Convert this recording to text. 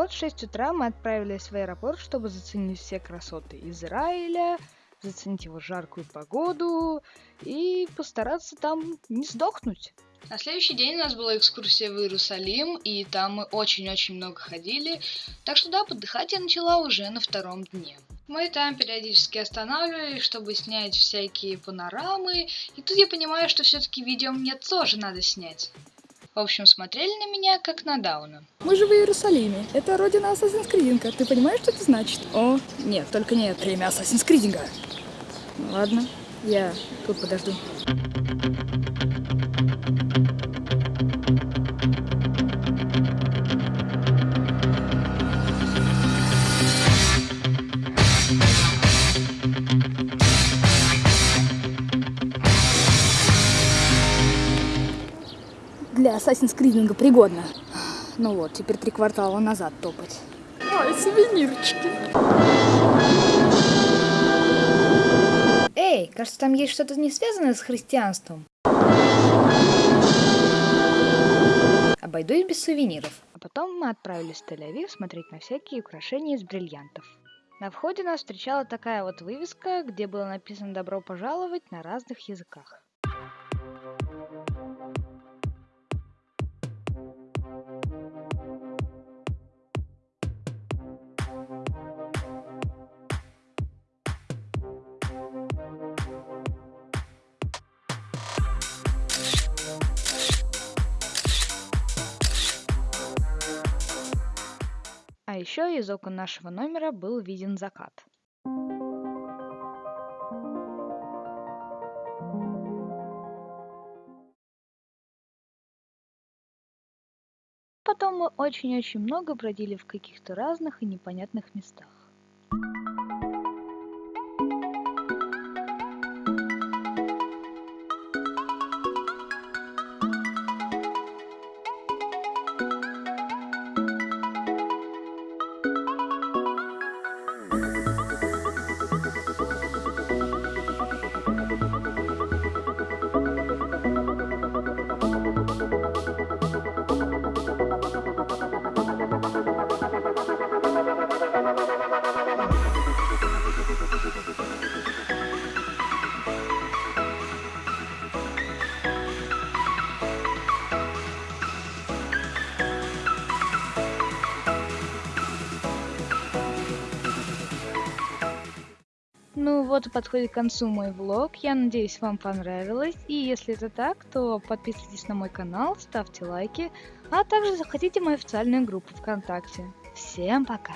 вот в 6 утра мы отправились в аэропорт, чтобы заценить все красоты Израиля, заценить его жаркую погоду и постараться там не сдохнуть. На следующий день у нас была экскурсия в Иерусалим, и там мы очень-очень много ходили. Так что да, подыхать я начала уже на втором дне. Мы там периодически останавливались, чтобы снять всякие панорамы. И тут я понимаю, что все-таки видео мне тоже надо снять. В общем, смотрели на меня, как на Дауна. Мы же в Иерусалиме. Это родина Assassin's Creed. Ты понимаешь, что это значит? О, нет, только не это. Время Assassin's Creed. Ладно, я тут подожду. Для Assassin's Creed пригодно. Ну вот, теперь три квартала назад топать. Ой, сувенирчики. Эй, кажется, там есть что-то не связанное с христианством. Обойдусь без сувениров. А потом мы отправились в Тель-Авив смотреть на всякие украшения из бриллиантов. На входе нас встречала такая вот вывеска, где было написано «Добро пожаловать» на разных языках. Еще из окон нашего номера был виден закат. Потом мы очень-очень много бродили в каких-то разных и непонятных местах. Ну вот и подходит к концу мой влог. Я надеюсь, вам понравилось. И если это так, то подписывайтесь на мой канал, ставьте лайки, а также заходите в мою официальную группу ВКонтакте. Всем пока!